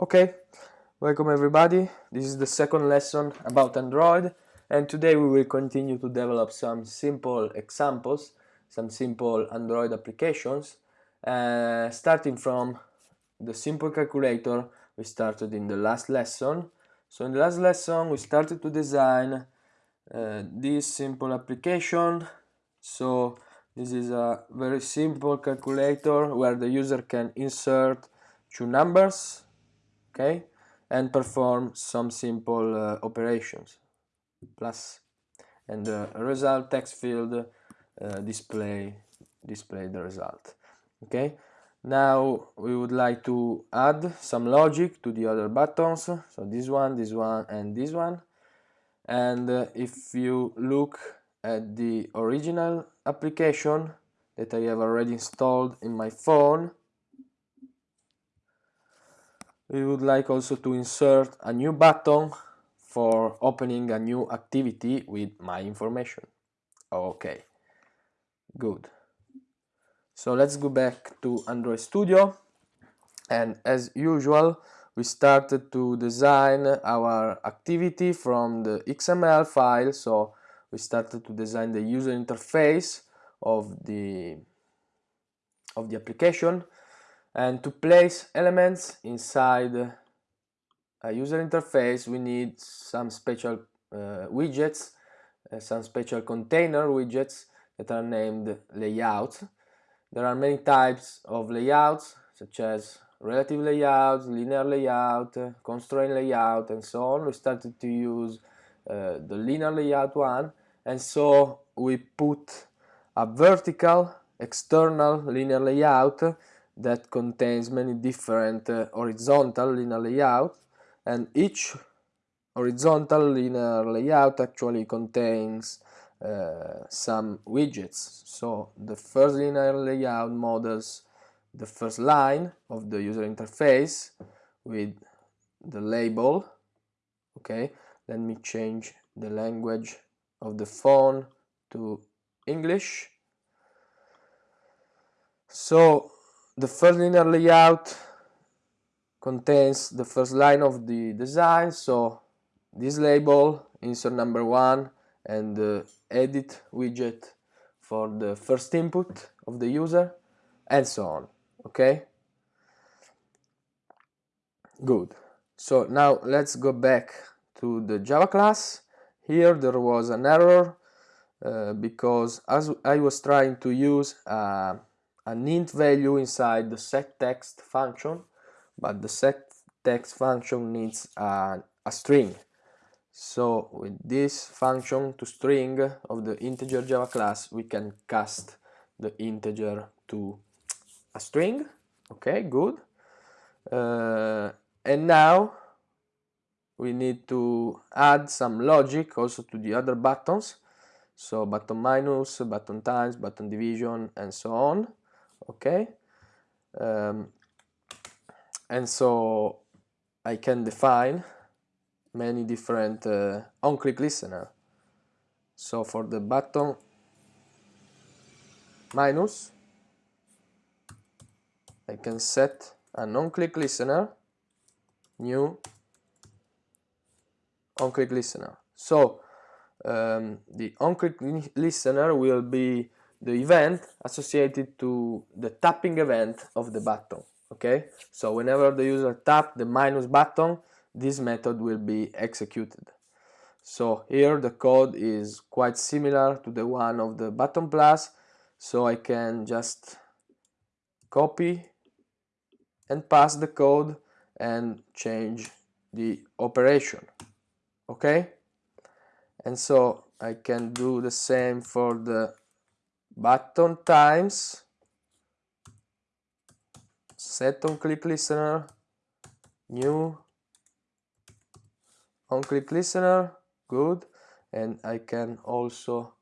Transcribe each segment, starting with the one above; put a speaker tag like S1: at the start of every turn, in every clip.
S1: Okay, welcome everybody. This is the second lesson about Android and today we will continue to develop some simple examples, some simple Android applications uh, starting from the simple calculator we started in the last lesson. So in the last lesson we started to design uh, this simple application. So this is a very simple calculator where the user can insert two numbers okay and perform some simple uh, operations. Plus and the result text field uh, display display the result okay? Now we would like to add some logic to the other buttons. So this one this one and this one. And uh, if you look at the original application that I have already installed in my phone we would like also to insert a new button for opening a new activity with my information. Okay good. So let's go back to Android Studio. And as usual we started to design our activity from the XML file. So we started to design the user interface of the of the application and to place elements inside a user interface we need some special uh, widgets uh, some special container widgets that are named layouts. There are many types of layouts such as relative layouts linear layout, constraint layout and so on. We started to use uh, the linear layout one and so we put a vertical external linear layout that contains many different uh, horizontal linear layouts and each horizontal linear layout actually contains uh, some widgets. So the first linear layout models the first line of the user interface with the label okay? Let me change the language of the phone to English. So the first linear layout contains the first line of the design so this label insert number one and the edit widget for the first input of the user and so on okay? Good. So now let's go back to the java class. Here there was an error uh, because as I was trying to use uh, an int value inside the set text function but the set text function needs a, a string. So with this function to string of the integer java class we can cast the integer to a string. Okay good. Uh, and now we need to add some logic also to the other buttons. So button minus button times button division and so on okay um, and so I can define many different uh, on-click listener. So for the button minus I can set an on-click listener new on-click listener. So um, the on-click listener will be the event associated to the tapping event of the button okay? So whenever the user tap the minus button this method will be executed. So here the code is quite similar to the one of the button plus. So I can just copy and pass the code and change the operation okay? And so I can do the same for the button times. Set on click listener. New. On click listener. Good. And I can also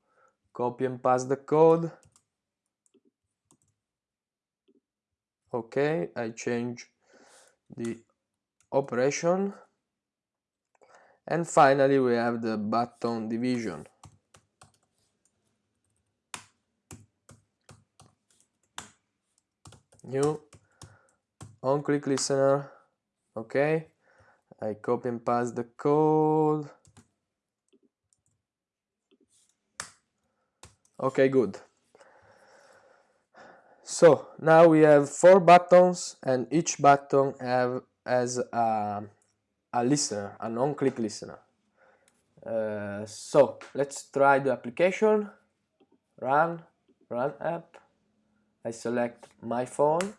S1: copy and paste the code. Okay I change the operation. And finally we have the button division new on click listener. Okay. I copy and paste the code. Okay good. So now we have four buttons and each button have as a, a listener a non-click listener. Uh, so let's try the application. Run run app I select my phone.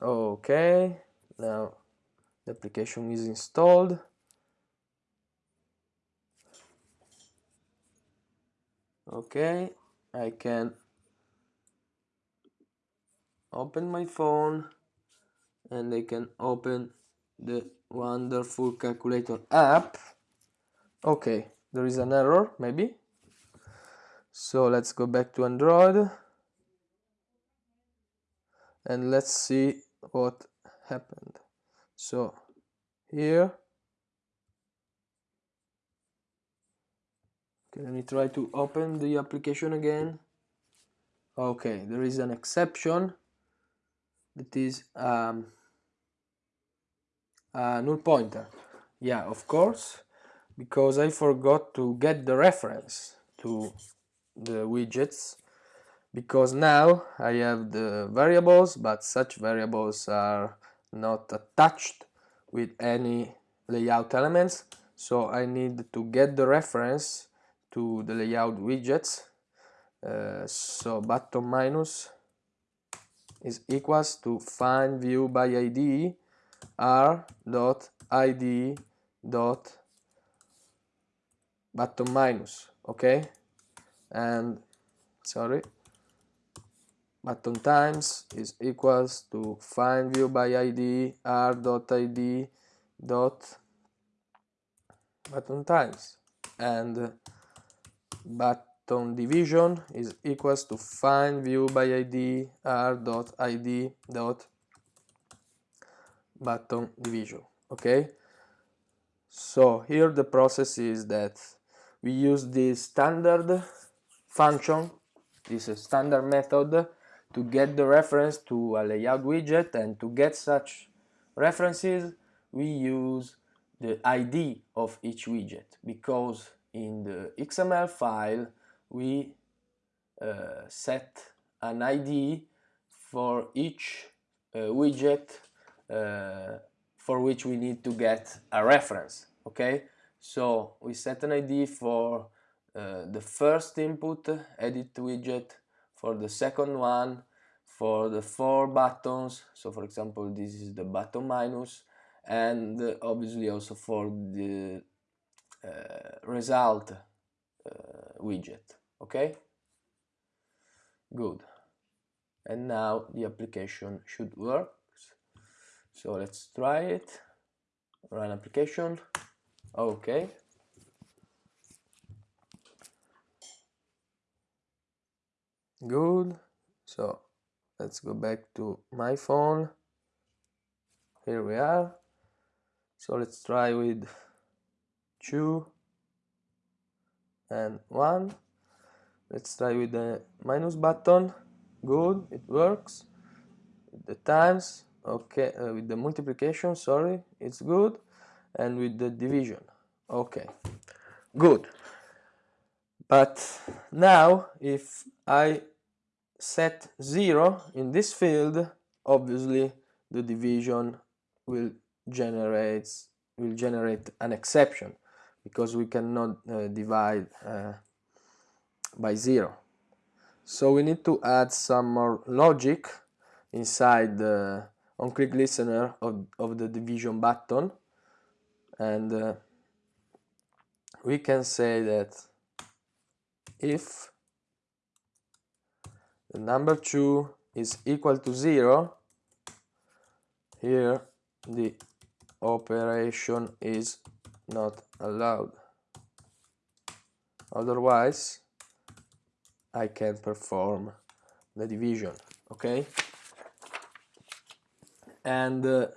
S1: Okay now the application is installed. Okay I can open my phone and I can open the wonderful calculator app. Okay there is an error maybe. So let's go back to Android. And let's see what happened. So here. Okay let me try to open the application again. Okay there is an exception. That is um, a null pointer. Yeah of course because I forgot to get the reference to the widgets because now I have the variables but such variables are not attached with any layout elements. So I need to get the reference to the layout widgets. Uh, so button minus is equals to find view by id r dot id dot button minus okay and sorry. Button times is equals to find view by id r dot id dot button times. And button division is equals to find view by id r dot id dot button division okay so here the process is that we use this standard function this standard method to get the reference to a layout widget and to get such references we use the ID of each widget because in the XML file we uh, set an ID for each uh, widget uh, for which we need to get a reference okay so we set an ID for uh, the first input edit widget for the second one for the four buttons so for example this is the button minus and uh, obviously also for the uh, result uh, widget okay? Good. And now the application should work. So let's try it. Run application okay good. So let's go back to my phone. Here we are. So let's try with 2 and 1 let's try with the minus button. Good. It works. The times. Okay uh, with the multiplication. Sorry. It's good and with the division. Okay good. But now if I set 0 in this field obviously the division will generate will generate an exception because we cannot uh, divide uh, by 0 so we need to add some more logic inside the on click listener of, of the division button and uh, we can say that if the number 2 is equal to 0 here the operation is not allowed. Otherwise I can perform the division okay? And uh,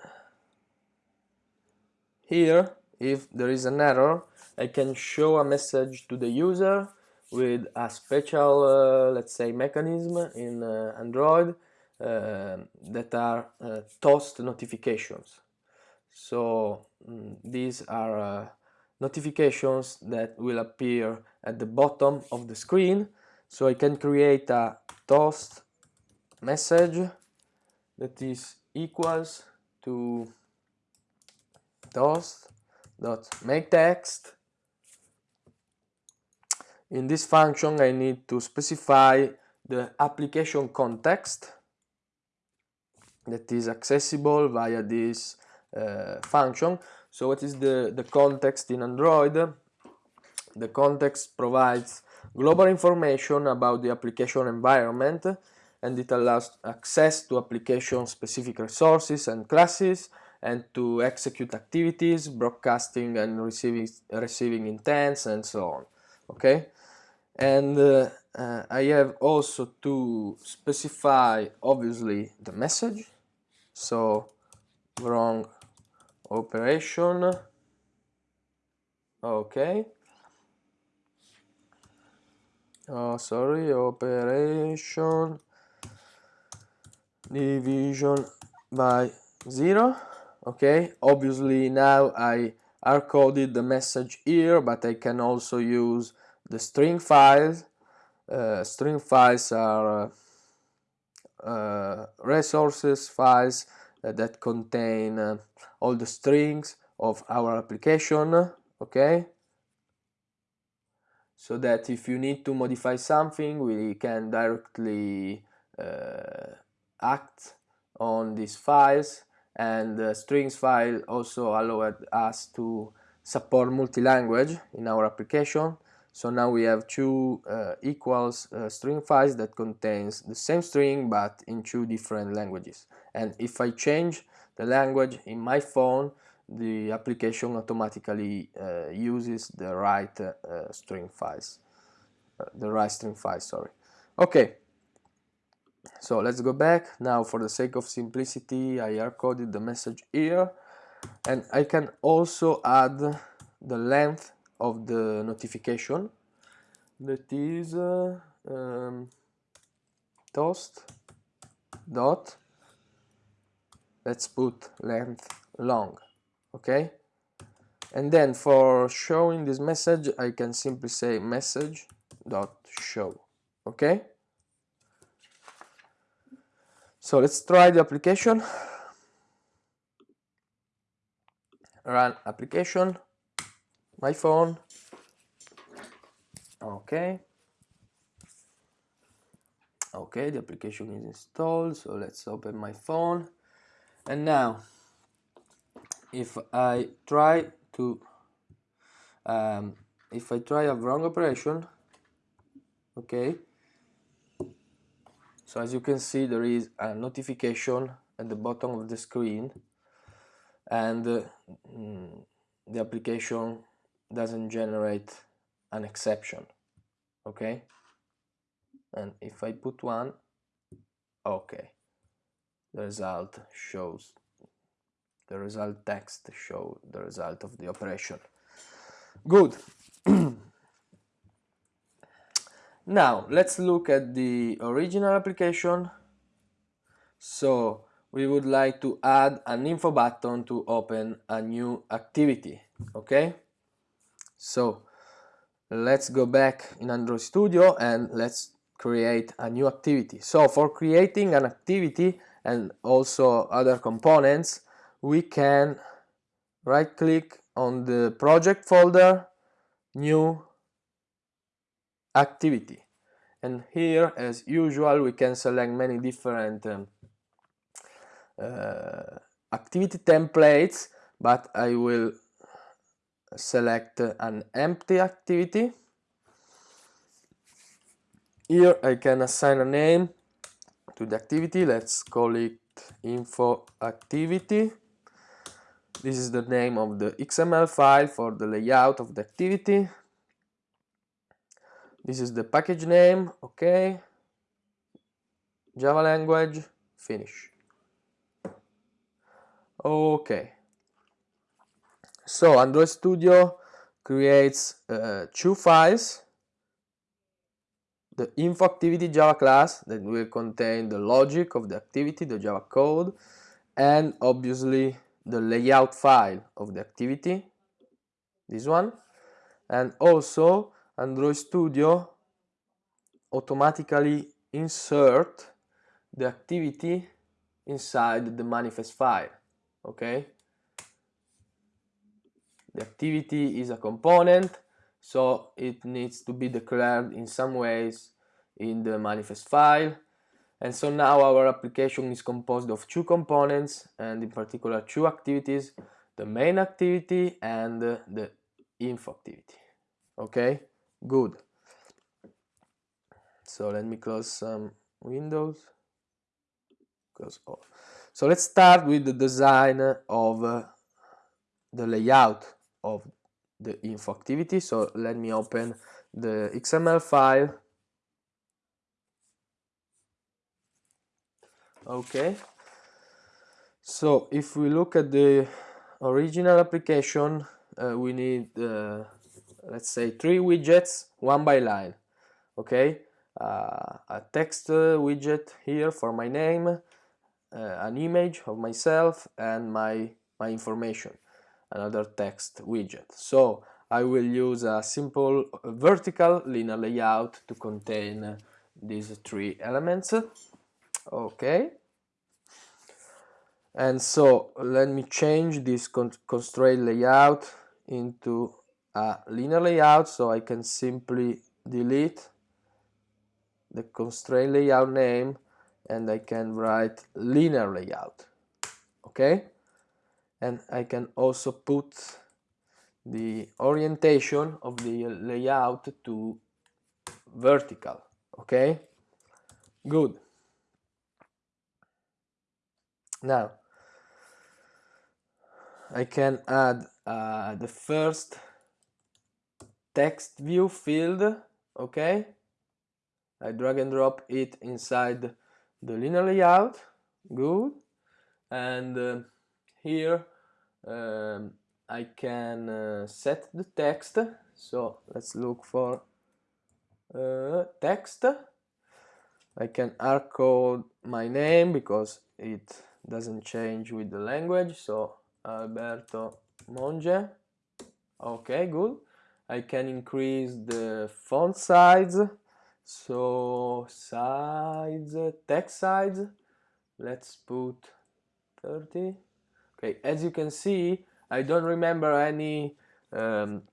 S1: here if there is an error I can show a message to the user with a special, uh, let's say, mechanism in uh, Android uh, that are uh, toast notifications. So mm, these are uh, notifications that will appear at the bottom of the screen. So I can create a toast message that is equals to toast dot in this function I need to specify the application context that is accessible via this uh, function. So what is the, the context in Android? The context provides global information about the application environment and it allows access to application specific resources and classes and to execute activities, broadcasting and receiving, receiving intents and so on. Okay, and uh, uh, I have also to specify obviously the message. So wrong operation. Okay. Oh sorry operation division by zero okay? Obviously now I hard coded the message here but I can also use the string files. Uh, string files are uh, uh, resources files uh, that contain uh, all the strings of our application okay? So that if you need to modify something we can directly act on these files and the strings file also allowed us to support multi-language in our application so now we have two uh, equals uh, string files that contains the same string but in two different languages. And if I change the language in my phone, the application automatically uh, uses the right uh, string files, uh, the right string files, sorry. Okay, so let's go back. Now for the sake of simplicity, I hard-coded the message here. And I can also add the length of the notification that is uh, um, toast dot let's put length long okay and then for showing this message I can simply say message dot show okay so let's try the application. Run application. My phone. Okay. Okay the application is installed so let's open my phone. And now if I try to um, if I try a wrong operation okay so as you can see there is a notification at the bottom of the screen and uh, mm, the application doesn't generate an exception okay? And if I put one okay the result shows the result text show the result of the operation. Good now let's look at the original application so we would like to add an info button to open a new activity okay so let's go back in Android Studio and let's create a new activity. So for creating an activity and also other components, we can right click on the project folder, new activity. And here, as usual, we can select many different um, uh, activity templates, but I will select an empty activity. Here I can assign a name to the activity. Let's call it info activity. This is the name of the XML file for the layout of the activity. This is the package name, okay. Java language, finish. Okay. So Android Studio creates uh, two files the info activity Java class that will contain the logic of the activity, the Java code, and obviously the layout file of the activity, this one, and also Android Studio automatically insert the activity inside the manifest file, okay? The activity is a component, so it needs to be declared in some ways in the manifest file. And so now our application is composed of two components and in particular two activities, the main activity and the info activity. Okay, good. So let me close some windows. Close all. So let's start with the design of uh, the layout of the info activity. So let me open the XML file. Okay. So if we look at the original application, uh, we need, uh, let's say, three widgets, one by line. Okay. Uh, a text uh, widget here for my name, uh, an image of myself, and my my information another text widget. So I will use a simple vertical linear layout to contain these three elements. Okay. And so let me change this constraint layout into a linear layout so I can simply delete the constraint layout name and I can write linear layout. Okay and I can also put the orientation of the layout to vertical okay good now I can add uh, the first text view field okay? I drag and drop it inside the linear layout good. And uh, here um, I can uh, set the text. So let's look for uh, text. I can hardcode my name because it doesn't change with the language. So Alberto Monge. Okay good I can increase the font size so size text size let's put 30 Okay, as you can see, I don't remember any um,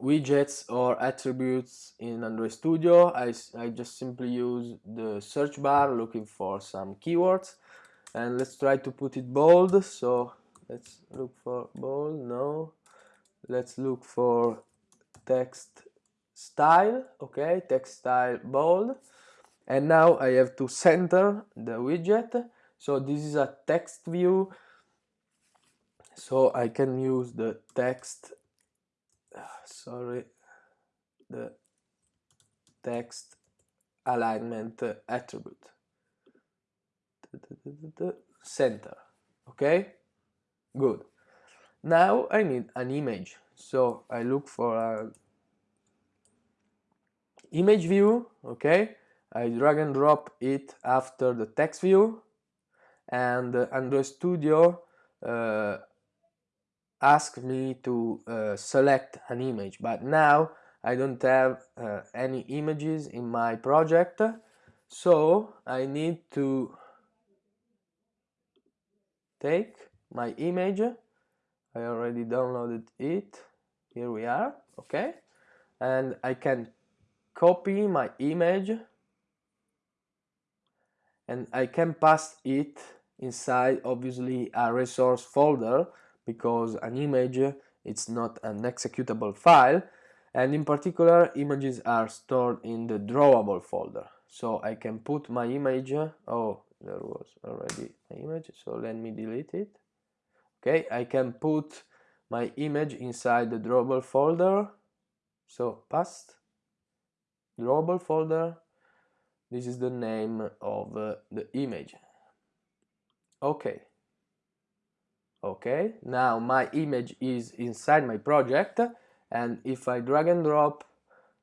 S1: widgets or attributes in Android Studio. I, I just simply use the search bar looking for some keywords. And let's try to put it bold. So let's look for bold, no. Let's look for text style, okay, text style bold. And now I have to center the widget. So this is a text view. So I can use the text sorry the text alignment attribute. Center okay? Good. Now I need an image so I look for a image view okay? I drag and drop it after the text view. And Android Studio uh, ask me to uh, select an image. But now I don't have uh, any images in my project. So I need to take my image. I already downloaded it here we are okay? And I can copy my image. And I can pass it inside obviously a resource folder because an image it's not an executable file. And in particular images are stored in the drawable folder. So I can put my image oh there was already an image so let me delete it. Okay I can put my image inside the drawable folder. So past drawable folder this is the name of uh, the image. Okay. Okay. Now my image is inside my project and if I drag and drop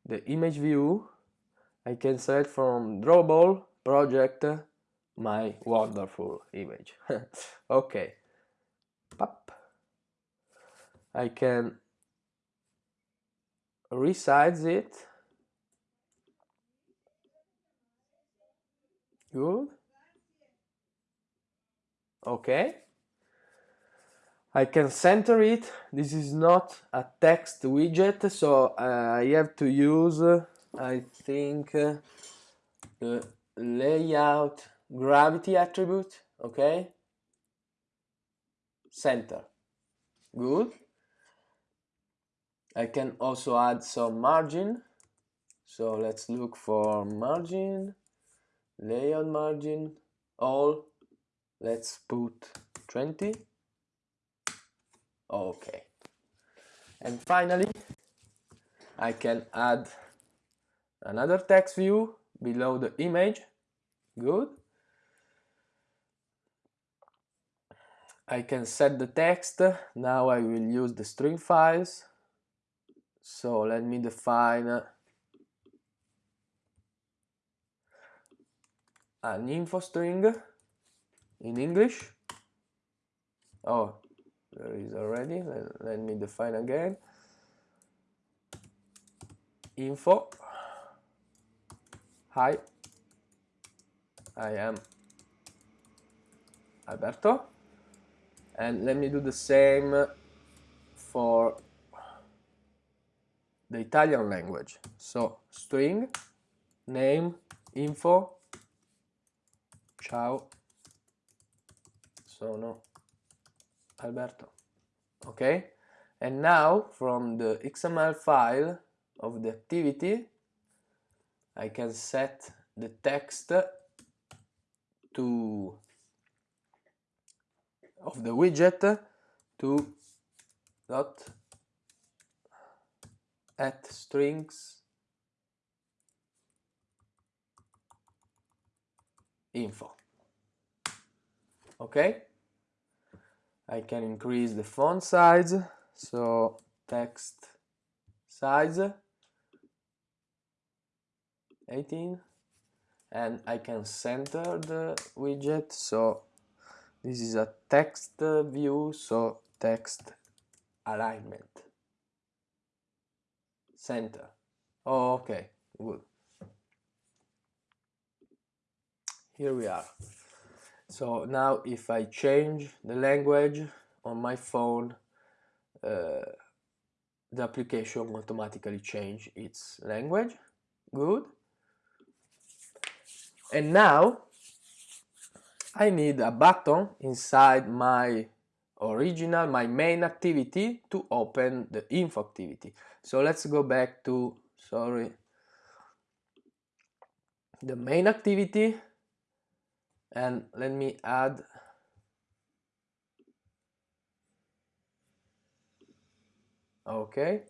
S1: the image view I can select from drawable project my wonderful image. Okay. I can resize it. Good. Okay. I can center it. This is not a text widget so uh, I have to use uh, I think uh, the layout gravity attribute. Okay. Center. Good I can also add some margin. So let's look for margin layout margin all. Let's put 20 okay. And finally I can add another text view below the image. Good. I can set the text. Now I will use the string files so let me define uh, an info string in English. Oh there is already. Let, let me define again. Info. Hi. I am Alberto. And let me do the same for the Italian language. So string name info. Ciao. Sono Alberto. Okay and now from the XML file of the activity I can set the text to of the widget to dot at strings info. Okay? I can increase the font size. So text size 18 and I can center the widget. So this is a text view. So text alignment center. Oh, okay. Good. Here we are. So now if I change the language on my phone uh, the application automatically change its language. Good. And now I need a button inside my original, my main activity to open the info activity. So let's go back to, sorry, the main activity. And let me add okay.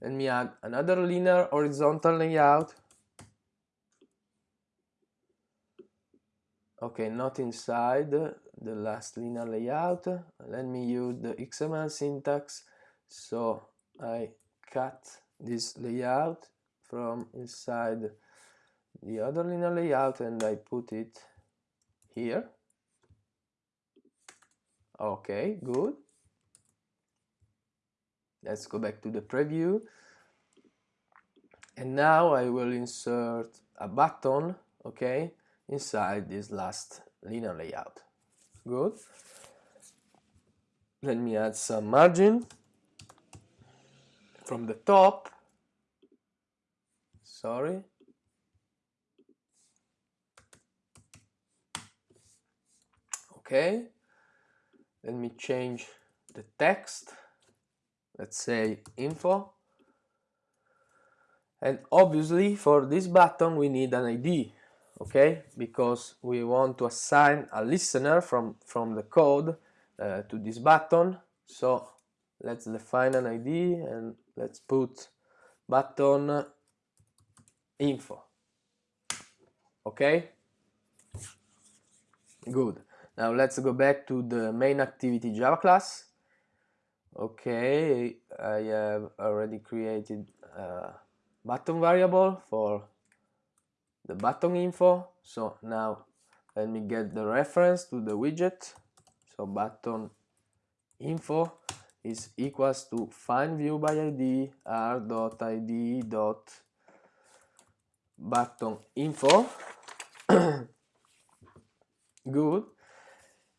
S1: Let me add another linear horizontal layout. Okay not inside the last linear layout. Let me use the XML syntax. So I cut this layout from inside the other linear layout and I put it here. Okay good. Let's go back to the preview. And now I will insert a button okay inside this last linear layout. Good. Let me add some margin from the top. Sorry. Okay. Let me change the text. Let's say info. And obviously for this button we need an ID okay? Because we want to assign a listener from from the code uh, to this button. So let's define an id and let's put button info. Okay? Good. Now let's go back to the main activity java class. Okay i have already created uh, button variable for the button info. So now let me get the reference to the widget. So button info is equals to find view by id r.id dot id dot button info. Good.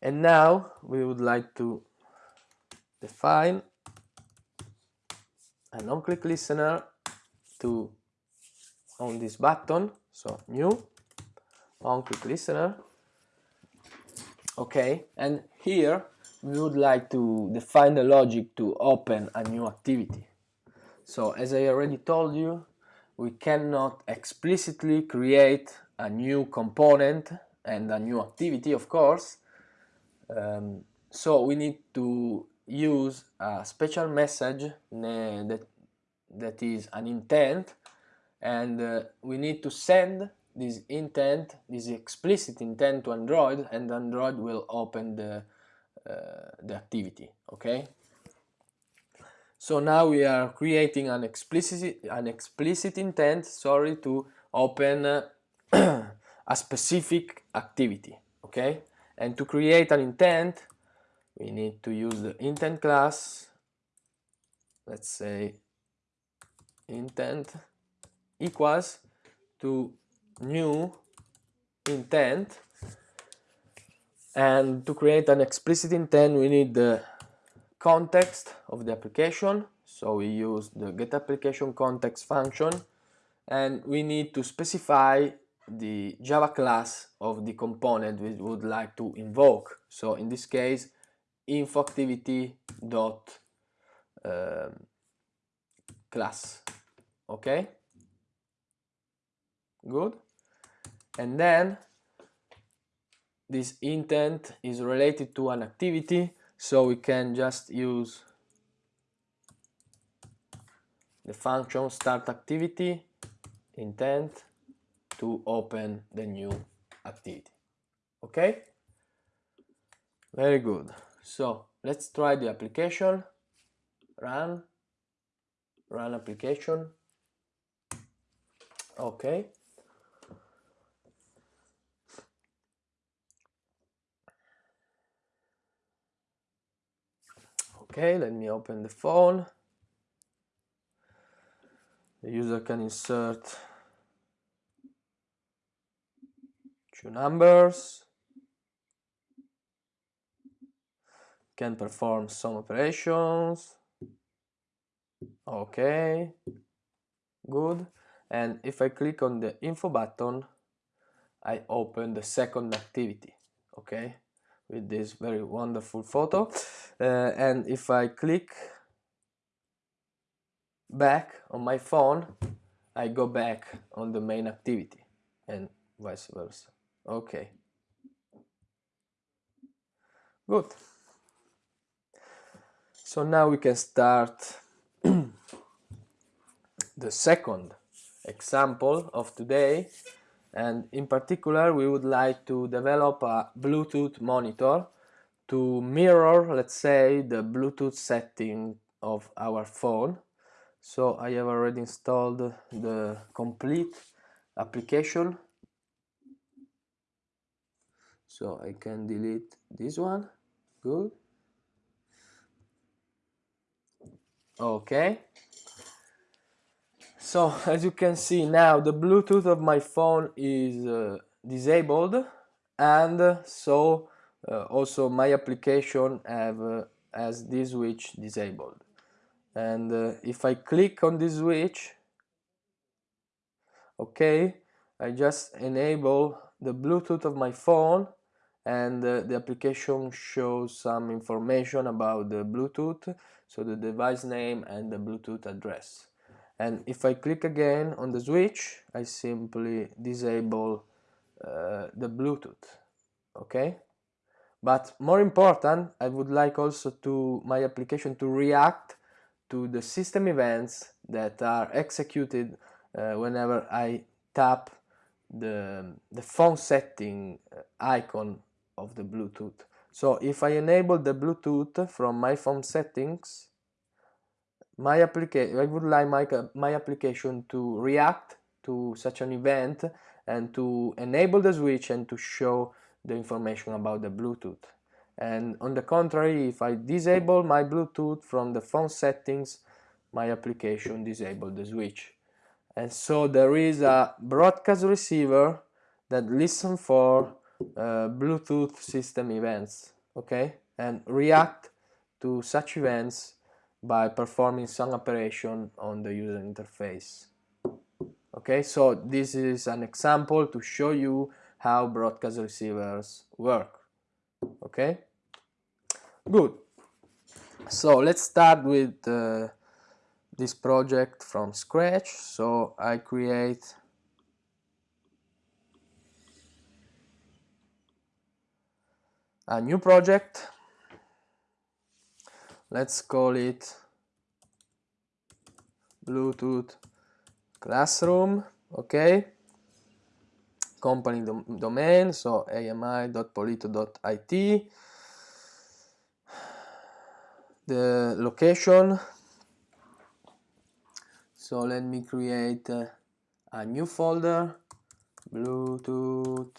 S1: And now we would like to define an on-click listener to on this button so new on-click listener. Okay and here we would like to define the logic to open a new activity. So as I already told you we cannot explicitly create a new component and a new activity of course. Um, so we need to use a special message that, that is an intent and uh, we need to send this intent, this explicit intent to Android and Android will open the, uh, the activity, okay? So now we are creating an explicit, an explicit intent, sorry, to open uh, a specific activity, okay? And to create an intent, we need to use the intent class, let's say intent equals to new intent. And to create an explicit intent we need the context of the application. So we use the get application context function. And we need to specify the java class of the component we would like to invoke. So in this case info activity dot um, class. Okay good. And then this intent is related to an activity so we can just use the function start activity intent to open the new activity. Okay? Very good. So let's try the application. Run. Run application. Okay okay let me open the phone. The user can insert two numbers. Can perform some operations. Okay good. And if I click on the info button I open the second activity. Okay with this very wonderful photo. Uh, and if I click back on my phone I go back on the main activity and vice versa. Okay. Good. So now we can start the second example of today and in particular we would like to develop a Bluetooth monitor to mirror let's say the Bluetooth setting of our phone. So I have already installed the complete application. So I can delete this one. Good. Okay so as you can see now the Bluetooth of my phone is uh, disabled and so uh, also my application have uh, has this switch disabled. And uh, if I click on this switch okay I just enable the Bluetooth of my phone and uh, the application shows some information about the Bluetooth so the device name and the Bluetooth address and if I click again on the switch I simply disable uh, the Bluetooth okay? But more important I would like also to my application to react to the system events that are executed uh, whenever I tap the, the phone setting uh, icon of the Bluetooth. So if I enable the Bluetooth from my phone settings my application I would like my, my application to react to such an event and to enable the switch and to show the information about the Bluetooth. And on the contrary if I disable my Bluetooth from the phone settings my application disable the switch. And so there is a broadcast receiver that listen for uh, Bluetooth system events okay? And react to such events by performing some operation on the user interface. Okay so this is an example to show you how broadcast receivers work. Okay? Good. So let's start with uh, this project from scratch. So I create a new project let's call it Bluetooth classroom okay? Company dom domain so ami.polito.it the location. So let me create a new folder. Bluetooth.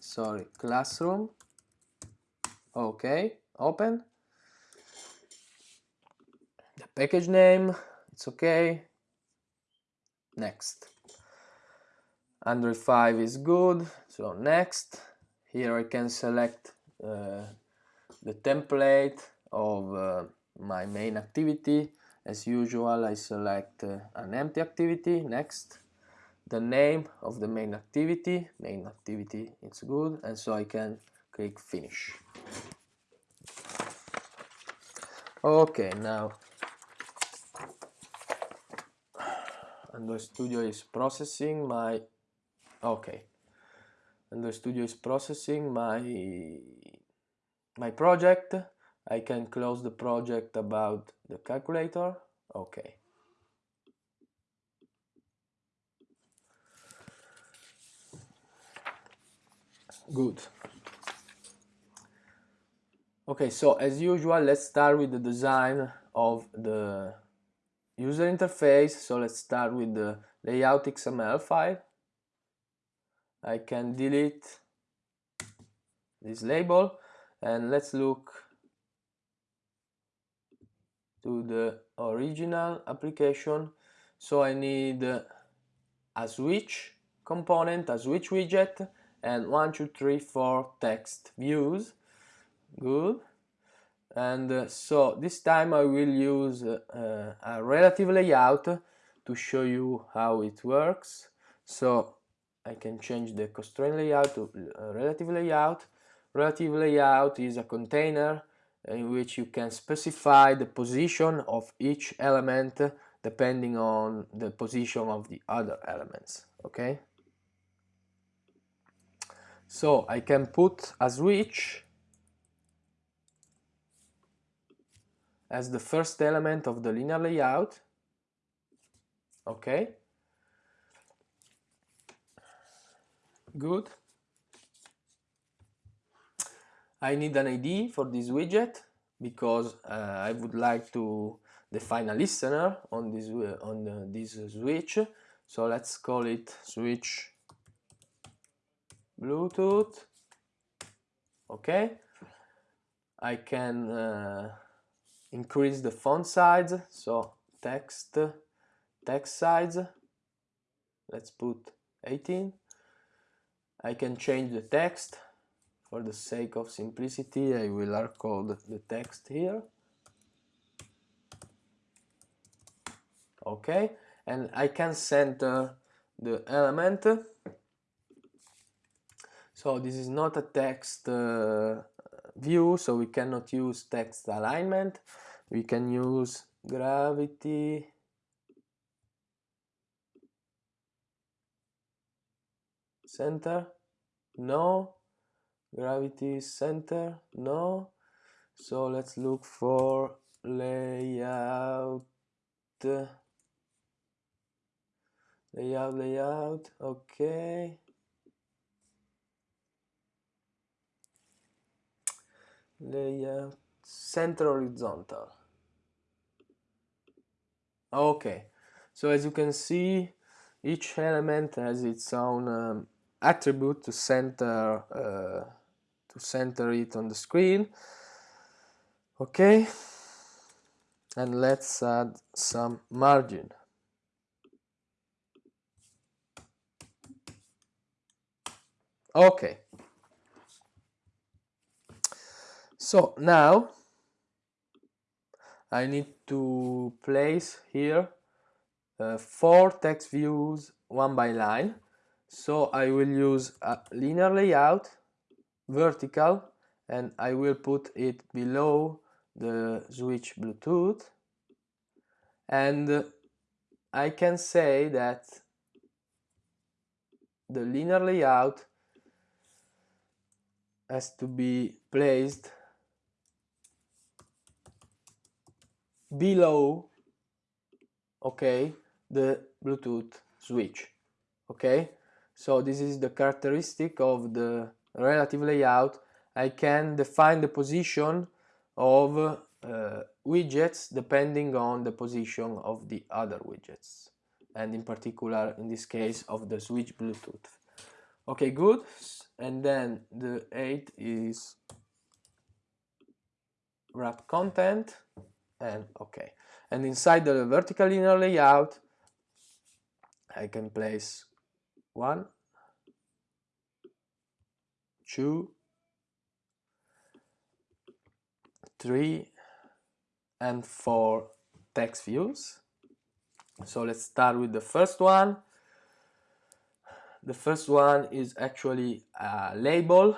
S1: Sorry classroom okay open. The package name it's okay. Next. Android 5 is good so next. Here I can select uh, the template of uh, my main activity. As usual I select uh, an empty activity. Next. The name of the main activity. Main activity it's good. And so I can click finish. Okay now Android Studio is processing my okay. Android Studio is processing my my project. I can close the project about the calculator. Okay. Good okay so as usual let's start with the design of the user interface. So let's start with the layout XML file. I can delete this label and let's look to the original application. So I need a switch component, a switch widget and one, two, three, four text views good. And uh, so this time I will use uh, a relative layout to show you how it works. So I can change the constraint layout to uh, relative layout. Relative layout is a container in which you can specify the position of each element depending on the position of the other elements okay? So I can put a switch as the first element of the linear layout. Okay good. I need an ID for this widget because uh, I would like to define a listener on this uh, on uh, this switch. So let's call it switch Bluetooth. Okay I can uh, increase the font size. So text text size let's put 18 I can change the text. For the sake of simplicity I will hard code the text here. Okay and I can center the element. So this is not a text uh, view so we cannot use text alignment. We can use gravity. Center? No. Gravity center? No. So let's look for layout. Layout layout okay layout center horizontal. Okay so as you can see each element has its own um, attribute to center uh, to center it on the screen. Okay and let's add some margin. Okay so now I need to place here uh, four text views one by line. So I will use a linear layout vertical and I will put it below the switch Bluetooth. And I can say that the linear layout has to be placed below okay the Bluetooth switch okay? So this is the characteristic of the relative layout. I can define the position of uh, widgets depending on the position of the other widgets and in particular in this case of the switch Bluetooth. Okay good. And then the 8 is wrap content and okay. And inside the vertical linear layout I can place one two three and four text views. So let's start with the first one. The first one is actually a label.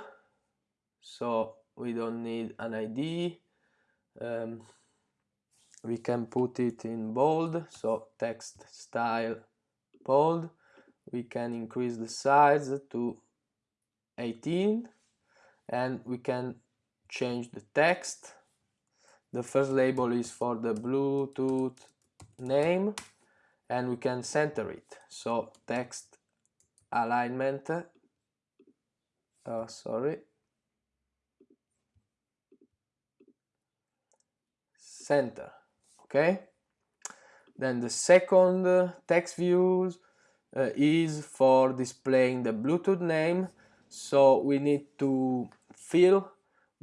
S1: So we don't need an ID um, we can put it in bold so text style bold. We can increase the size to 18 and we can change the text. The first label is for the Bluetooth name and we can center it. So text alignment oh sorry. Center okay? Then the second text views uh, is for displaying the Bluetooth name. So we need to fill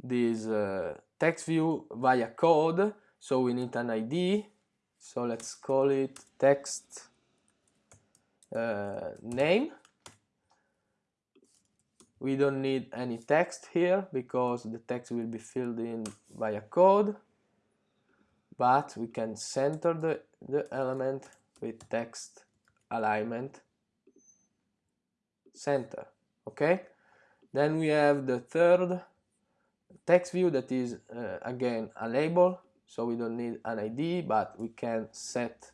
S1: this uh, text view via code. So we need an ID so let's call it text uh, name. We don't need any text here because the text will be filled in via code but we can center the, the element with text alignment center okay? Then we have the third text view that is uh, again a label so we don't need an ID but we can set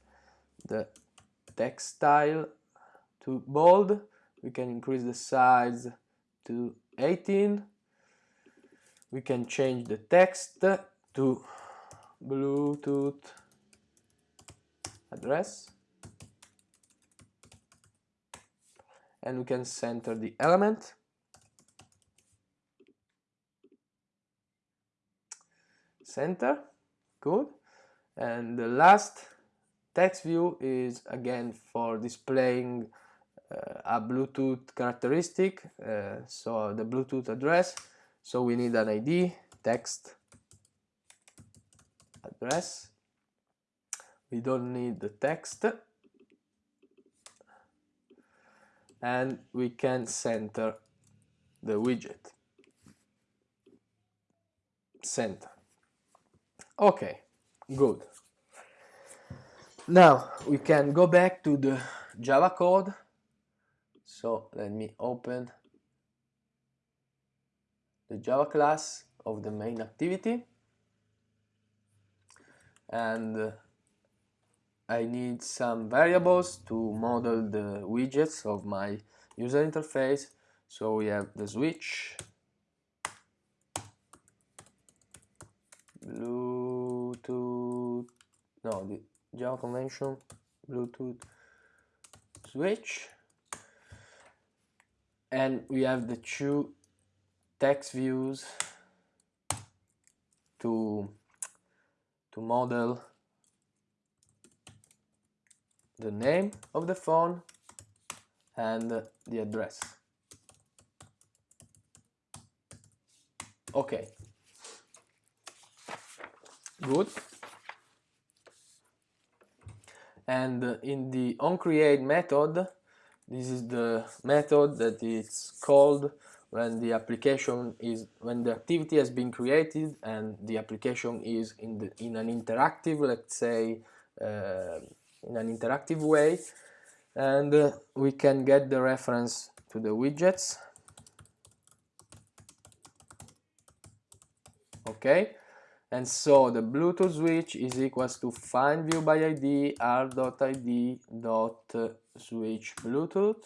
S1: the text style to bold. We can increase the size to 18 we can change the text to Bluetooth address. And we can center the element. Center. Good. And the last text view is again for displaying uh, a Bluetooth characteristic uh, so the Bluetooth address. So we need an ID text address. We don't need the text. And we can center the widget. Center. Okay good. Now we can go back to the java code. So let me open the java class of the main activity and I need some variables to model the widgets of my user interface. So we have the switch Bluetooth no the Java convention Bluetooth switch. And we have the two text views to to model the name of the phone and the address. Okay good. And in the onCreate method this is the method that is called when the application is when the activity has been created and the application is in the in an interactive let's say uh, in an interactive way and uh, we can get the reference to the widgets. Okay? And so the Bluetooth switch is equals to find view by ID r.id dot switch Bluetooth.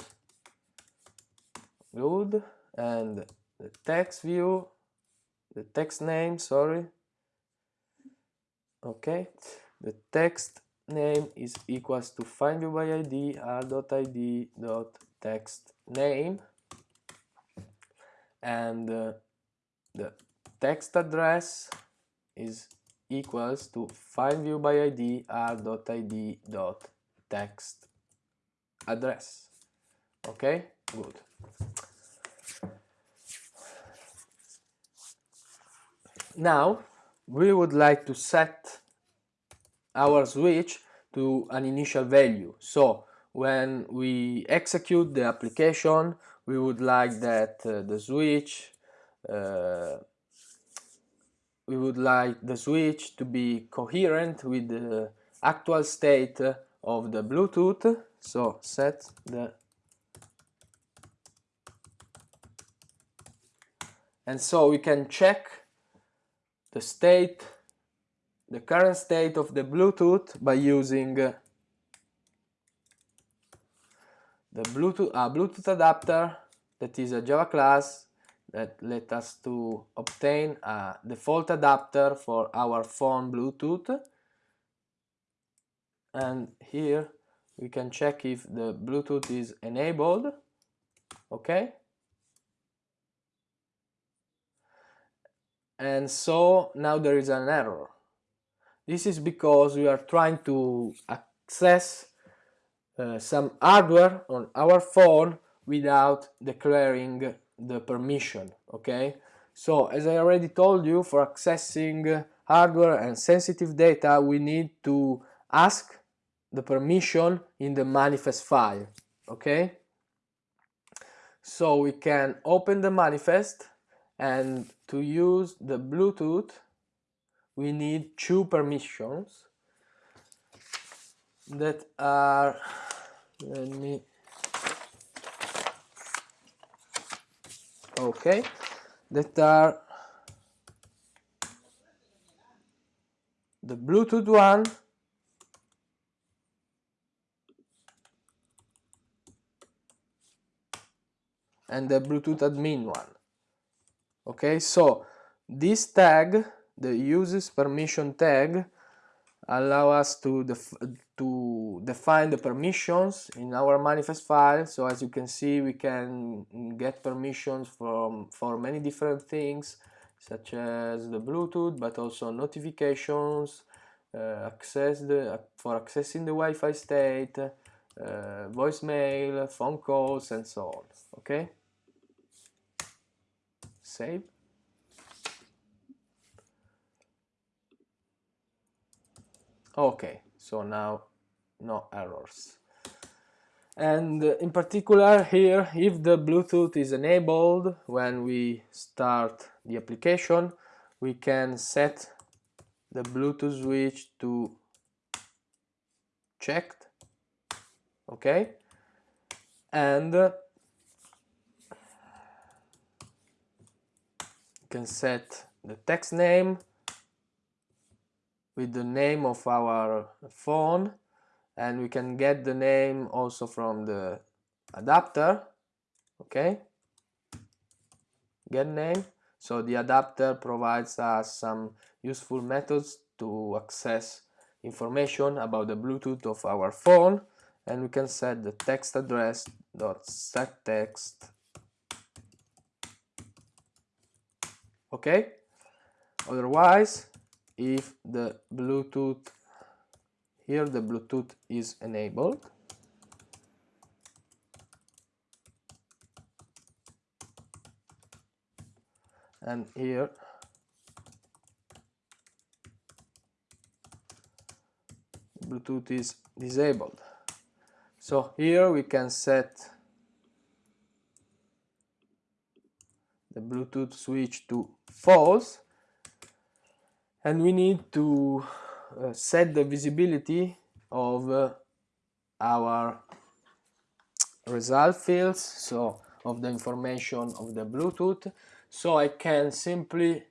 S1: Good and the text view the text name sorry. Okay the text name is equals to find view by id r.id dot text name. And uh, the text address is equals to find view by id r.id dot text address. Okay good now we would like to set our switch to an initial value. So when we execute the application we would like that uh, the switch uh, we would like the switch to be coherent with the actual state of the Bluetooth. So set the and so we can check the state the current state of the Bluetooth by using uh, the Bluetooth, a Bluetooth adapter that is a Java class that let us to obtain a default adapter for our phone Bluetooth. And here we can check if the Bluetooth is enabled. Okay and so now there is an error. This is because we are trying to access uh, some hardware on our phone without declaring the permission okay? So as I already told you for accessing hardware and sensitive data we need to ask the permission in the manifest file okay? So we can open the manifest and to use the Bluetooth we need two permissions that are let me okay that are the Bluetooth one and the Bluetooth admin one okay so this tag the uses permission tag allow us to def to define the permissions in our manifest file. So as you can see we can get permissions from for many different things such as the Bluetooth but also notifications uh, access the uh, for accessing the Wi-Fi state uh, voicemail phone calls and so on. Okay save. Okay so now no errors. And in particular here if the Bluetooth is enabled when we start the application we can set the Bluetooth switch to checked. Okay? And can set the text name with the name of our phone and we can get the name also from the adapter okay? Get name. So the adapter provides us some useful methods to access information about the Bluetooth of our phone and we can set the text address dot set text okay otherwise if the Bluetooth here the Bluetooth is enabled and here Bluetooth is disabled. So here we can set the Bluetooth switch to false and we need to uh, set the visibility of uh, our result fields so of the information of the Bluetooth. So I can simply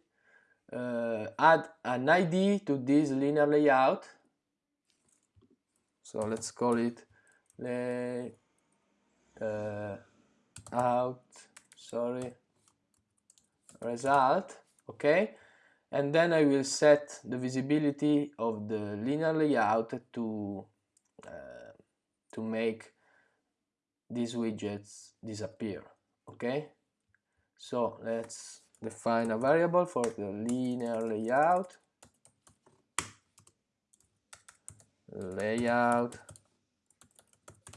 S1: uh, add an ID to this linear layout. So let's call it lay uh, out sorry result okay? And then I will set the visibility of the linear layout to uh, to make these widgets disappear okay? So let's define a variable for the linear layout. Layout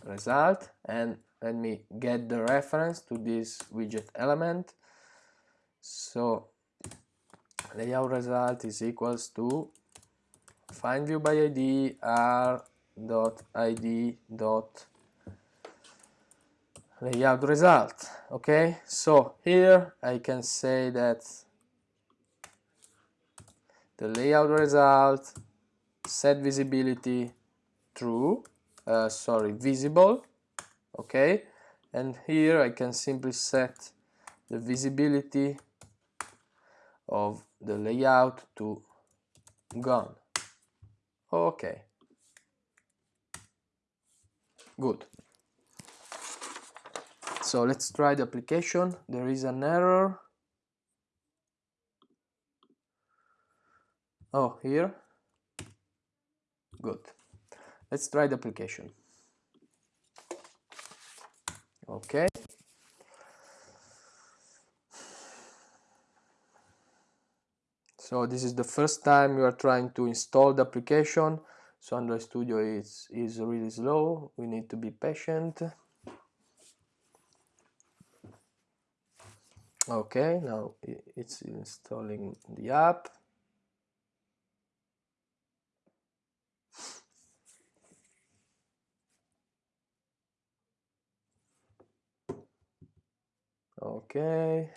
S1: result. And let me get the reference to this widget element so layout result is equals to find view by id r dot id dot layout result okay? So here I can say that the layout result set visibility true uh, sorry visible okay? And here I can simply set the visibility of the layout to gone. Okay. Good. So let's try the application. There is an error. Oh here. Good. Let's try the application. Okay so this is the first time you are trying to install the application. So Android Studio is, is really slow. We need to be patient. Okay now it's installing the app. Okay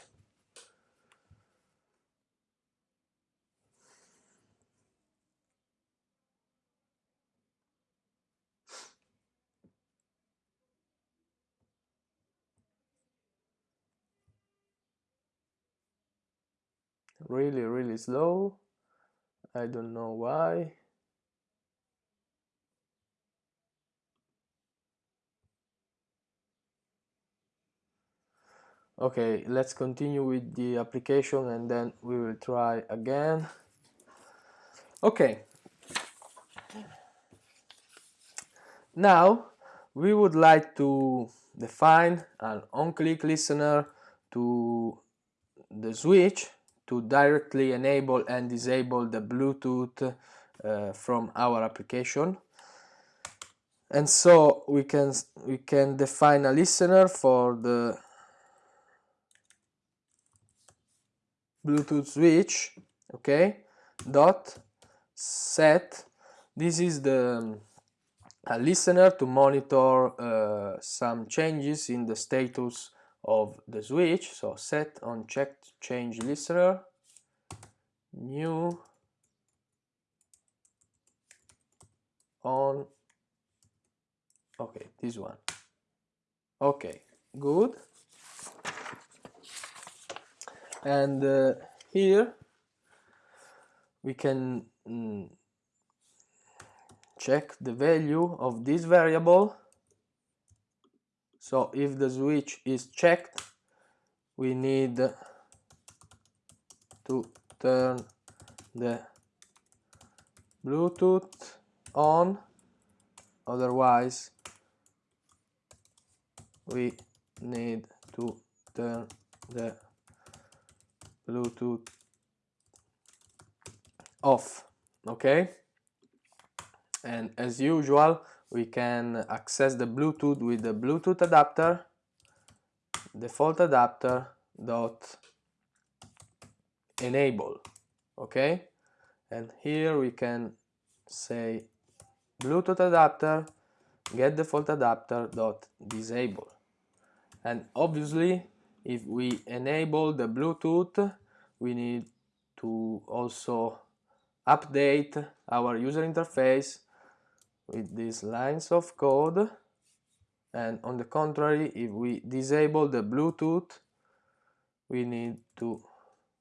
S1: really really slow. I don't know why. Okay let's continue with the application and then we will try again. Okay. Now we would like to define an on-click listener to the switch to directly enable and disable the Bluetooth uh, from our application. And so we can we can define a listener for the Bluetooth switch okay dot set. This is the a listener to monitor uh, some changes in the status of the switch. So set on checked change listener new on okay this one. Okay good. And uh, here we can mm, check the value of this variable so if the switch is checked we need to turn the Bluetooth on. Otherwise we need to turn the Bluetooth off okay? And as usual we can access the Bluetooth with the Bluetooth adapter default adapter dot enable okay? And here we can say Bluetooth adapter get default adapter dot disable. And obviously if we enable the Bluetooth we need to also update our user interface with these lines of code. And on the contrary if we disable the Bluetooth we need to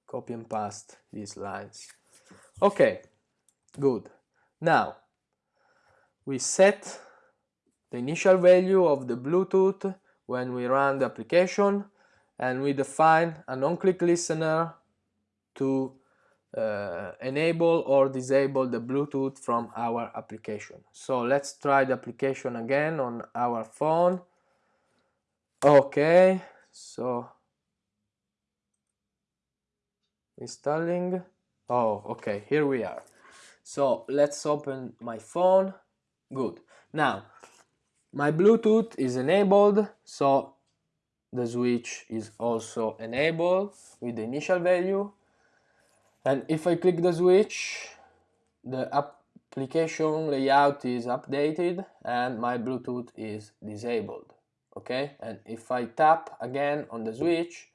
S1: copy and paste these lines. Okay good. Now we set the initial value of the Bluetooth when we run the application and we define a non-click listener to uh, enable or disable the Bluetooth from our application. So let's try the application again on our phone. Okay, so installing. Oh, okay, here we are. So let's open my phone. Good. Now, my Bluetooth is enabled, so the switch is also enabled with the initial value and if I click the switch the application layout is updated and my Bluetooth is disabled okay? And if I tap again on the switch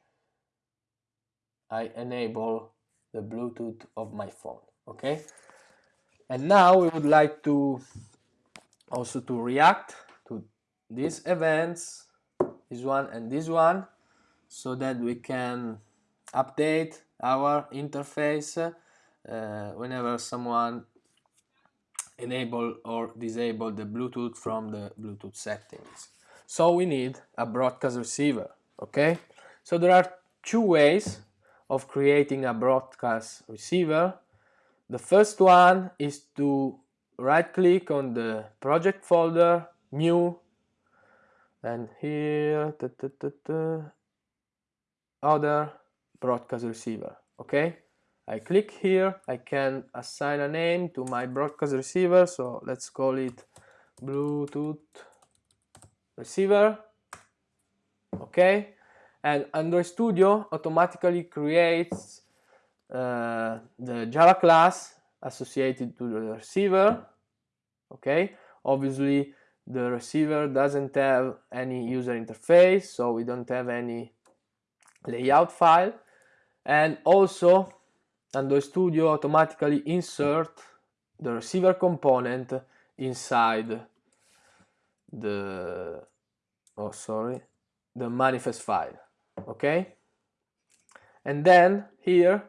S1: I enable the Bluetooth of my phone okay? And now we would like to also to react to these events this one and this one so that we can update our interface uh, whenever someone enable or disable the Bluetooth from the Bluetooth settings. So we need a broadcast receiver, okay? So there are two ways of creating a broadcast receiver. The first one is to right click on the project folder, new, and here, ta -ta -ta other broadcast receiver okay? I click here I can assign a name to my broadcast receiver so let's call it Bluetooth receiver okay? And Android Studio automatically creates uh, the Java class associated to the receiver okay? Obviously the receiver doesn't have any user interface so we don't have any layout file and also Android Studio automatically insert the receiver component inside the oh sorry the manifest file okay? And then here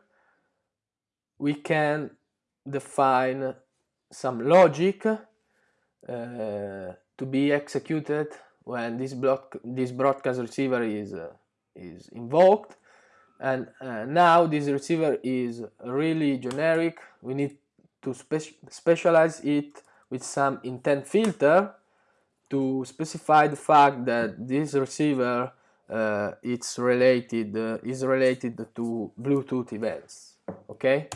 S1: we can define some logic uh, to be executed when this block this broadcast receiver is uh, is invoked and uh, now this receiver is really generic. We need to spe specialize it with some intent filter to specify the fact that this receiver uh, it's related uh, is related to Bluetooth events okay?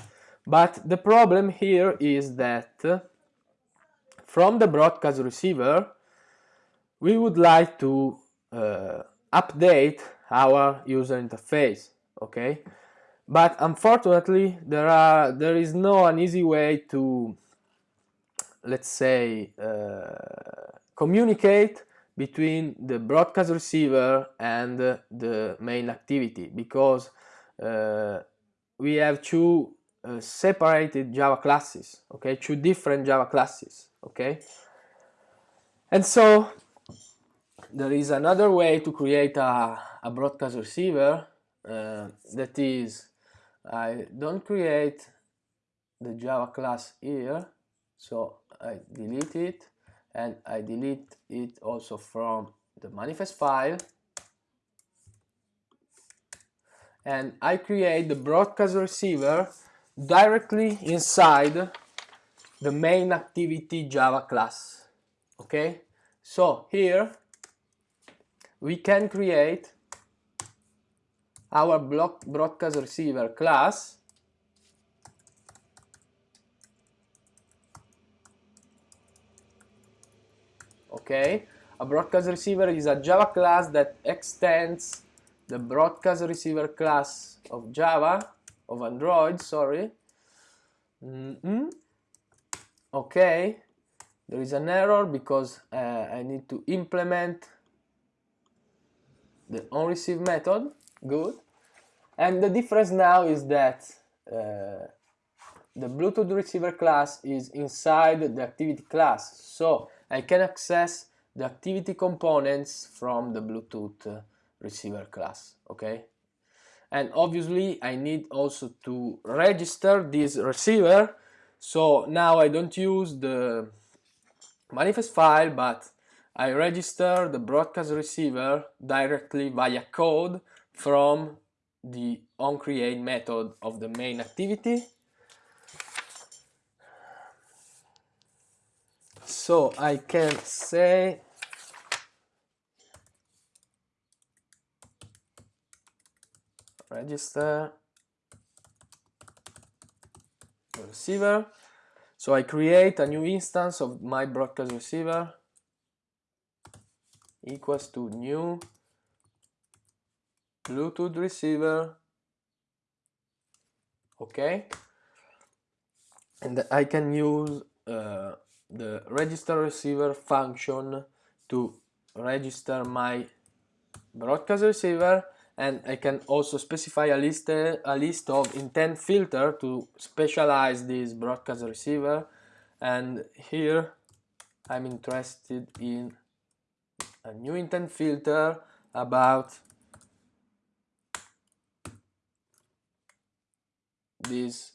S1: But the problem here is that from the broadcast receiver we would like to uh, update our user interface okay? But unfortunately there are there is no an easy way to let's say uh, communicate between the broadcast receiver and the main activity because uh, we have two uh, separated Java classes okay? Two different Java classes okay? And so there is another way to create a, a broadcast receiver uh, that is I don't create the Java class here so I delete it and I delete it also from the manifest file. And I create the broadcast receiver directly inside the main activity Java class okay? So here we can create our block broadcast receiver class. Okay. A broadcast receiver is a java class that extends the broadcast receiver class of java of android sorry. Mm -hmm. okay. There is an error because uh, i need to implement the onReceive method. Good and the difference now is that uh, the Bluetooth receiver class is inside the activity class. So I can access the activity components from the Bluetooth uh, receiver class okay? And obviously I need also to register this receiver. So now I don't use the manifest file but I register the broadcast receiver directly via code from the onCreate method of the main activity. So I can say register receiver. So I create a new instance of my broadcast receiver equals to new Bluetooth receiver. Okay and I can use uh, the register receiver function to register my broadcast receiver. And I can also specify a list a list of intent filter to specialize this broadcast receiver. And here I'm interested in a new intent filter about this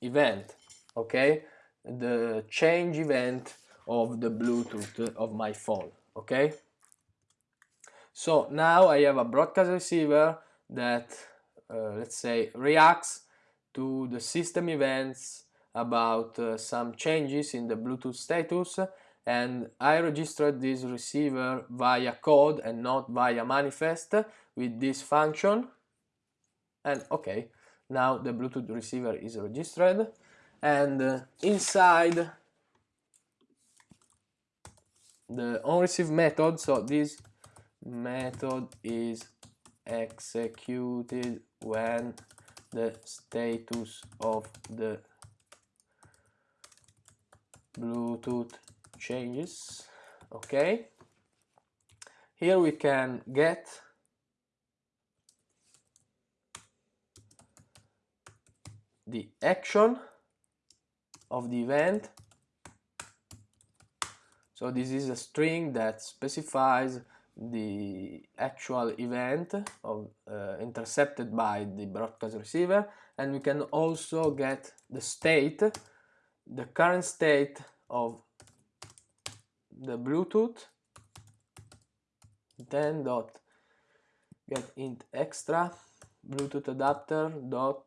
S1: event okay? The change event of the Bluetooth of my phone okay? So now I have a broadcast receiver that uh, let's say reacts to the system events about uh, some changes in the Bluetooth status and I registered this receiver via code and not via manifest with this function. And okay now the Bluetooth receiver is registered and uh, inside the onReceive method so this method is executed when the status of the Bluetooth changes. Okay. Here we can get the action of the event. So this is a string that specifies the actual event of, uh, intercepted by the broadcast receiver. And we can also get the state the current state of the Bluetooth. Then dot get int extra Bluetooth adapter dot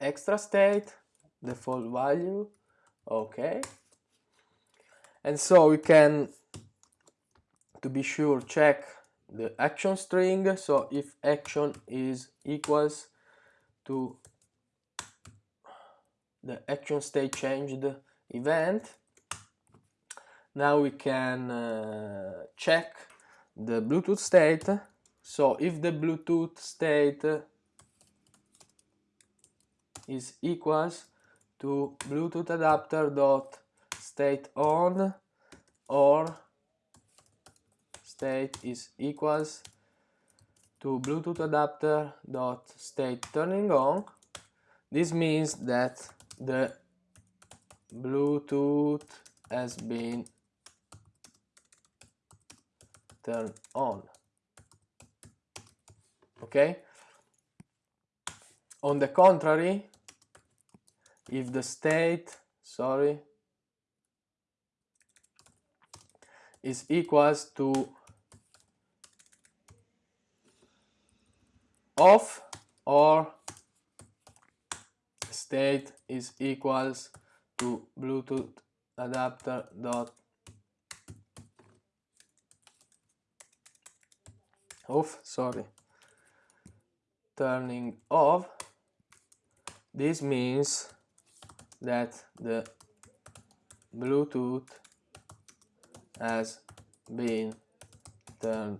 S1: extra state default value okay. And so we can to be sure check the action string. So if action is equals to the action state changed event now we can uh, check the Bluetooth state. So if the Bluetooth state is equals to Bluetooth adapter dot state on or state is equals to Bluetooth adapter dot state turning on. This means that the Bluetooth has been turned on. Okay? On the contrary if the state sorry is equals to off or state is equals to bluetooth adapter dot off sorry turning off this means that the Bluetooth has been turned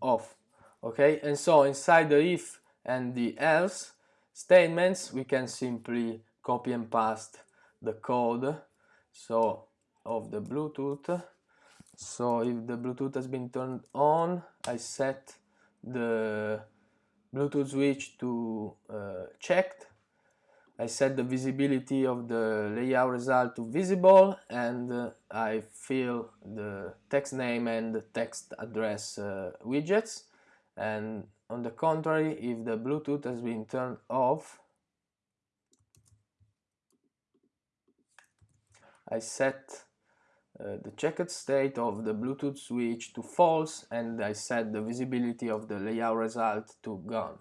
S1: off. Okay and so inside the if and the else statements we can simply copy and paste the code so of the Bluetooth. So if the Bluetooth has been turned on I set the Bluetooth switch to uh, checked I set the visibility of the layout result to visible and uh, I fill the text name and text address uh, widgets. And on the contrary if the Bluetooth has been turned off I set uh, the checked state of the Bluetooth switch to false and I set the visibility of the layout result to gone.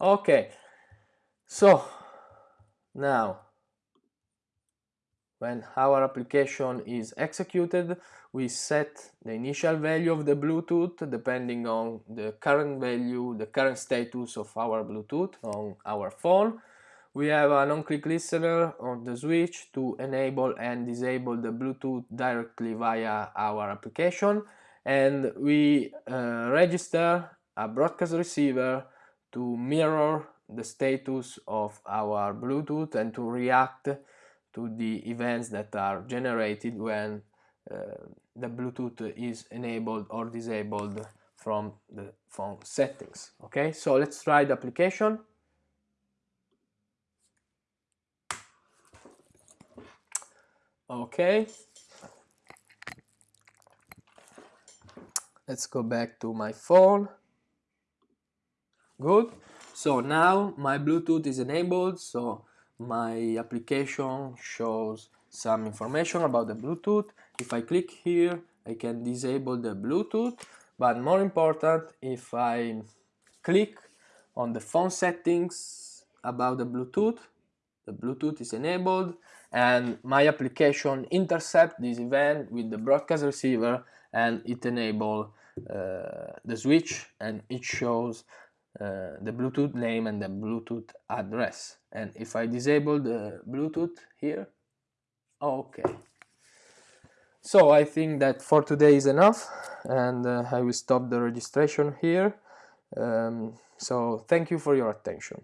S1: Okay. So now, when our application is executed, we set the initial value of the Bluetooth depending on the current value, the current status of our Bluetooth on our phone. We have an on-click listener on the switch to enable and disable the Bluetooth directly via our application and we uh, register a broadcast receiver to mirror the status of our Bluetooth and to react to the events that are generated when uh, the Bluetooth is enabled or disabled from the phone settings. Okay, so let's try the application. Okay, let's go back to my phone. Good so now my Bluetooth is enabled so my application shows some information about the Bluetooth. If I click here I can disable the Bluetooth but more important if I click on the phone settings about the Bluetooth the Bluetooth is enabled and my application intercept this event with the broadcast receiver and it enable uh, the switch and it shows uh, the Bluetooth name and the Bluetooth address. And if I disable the Bluetooth here okay. So I think that for today is enough and uh, I will stop the registration here. Um, so thank you for your attention